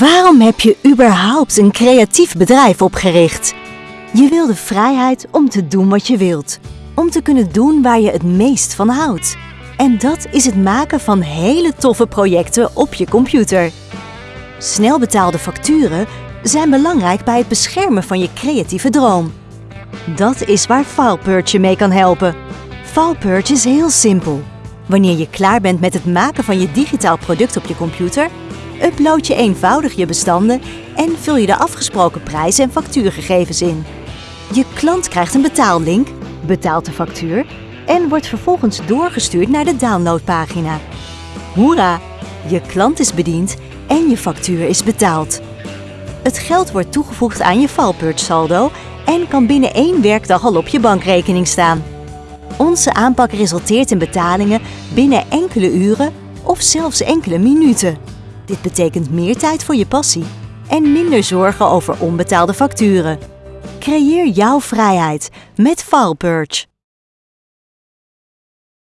Waarom heb je überhaupt een creatief bedrijf opgericht? Je wil de vrijheid om te doen wat je wilt. Om te kunnen doen waar je het meest van houdt. En dat is het maken van hele toffe projecten op je computer. Snel betaalde facturen zijn belangrijk bij het beschermen van je creatieve droom. Dat is waar FilePurge je mee kan helpen. FilePurge is heel simpel. Wanneer je klaar bent met het maken van je digitaal product op je computer, upload je eenvoudig je bestanden en vul je de afgesproken prijs en factuurgegevens in. Je klant krijgt een betaallink, betaalt de factuur en wordt vervolgens doorgestuurd naar de downloadpagina. Hoera! Je klant is bediend en je factuur is betaald. Het geld wordt toegevoegd aan je FilePurge saldo en kan binnen één werkdag al op je bankrekening staan. Onze aanpak resulteert in betalingen binnen enkele uren of zelfs enkele minuten. Dit betekent meer tijd voor je passie en minder zorgen over onbetaalde facturen. Creëer jouw vrijheid met FilePurge.